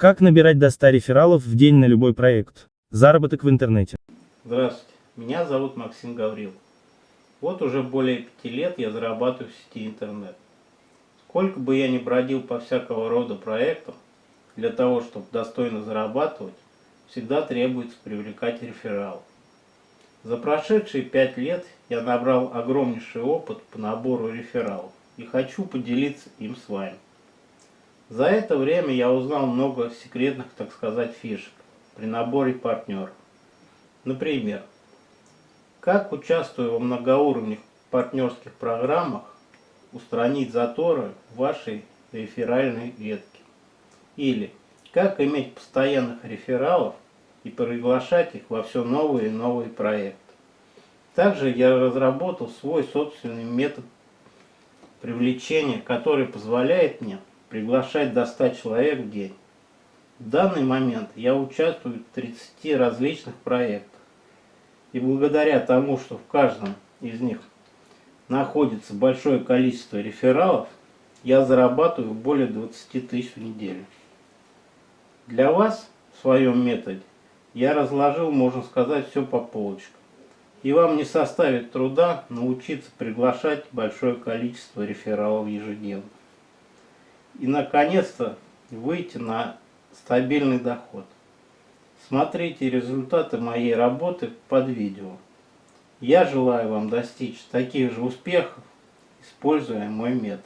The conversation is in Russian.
Как набирать до 100 рефералов в день на любой проект? Заработок в интернете. Здравствуйте, меня зовут Максим Гаврил. Вот уже более пяти лет я зарабатываю в сети интернет. Сколько бы я ни бродил по всякого рода проектам, для того, чтобы достойно зарабатывать, всегда требуется привлекать рефералов. За прошедшие пять лет я набрал огромнейший опыт по набору рефералов и хочу поделиться им с вами. За это время я узнал много секретных, так сказать, фишек при наборе партнеров. Например, как, участвуя во многоуровневых партнерских программах, устранить заторы в вашей реферальной ветке. Или как иметь постоянных рефералов и приглашать их во все новые и новые проекты. Также я разработал свой собственный метод привлечения, который позволяет мне приглашать до 100 человек в день. В данный момент я участвую в 30 различных проектах. И благодаря тому, что в каждом из них находится большое количество рефералов, я зарабатываю более 20 тысяч в неделю. Для вас в своем методе я разложил, можно сказать, все по полочкам. И вам не составит труда научиться приглашать большое количество рефералов ежедневно. И наконец-то выйти на стабильный доход. Смотрите результаты моей работы под видео. Я желаю вам достичь таких же успехов, используя мой метод.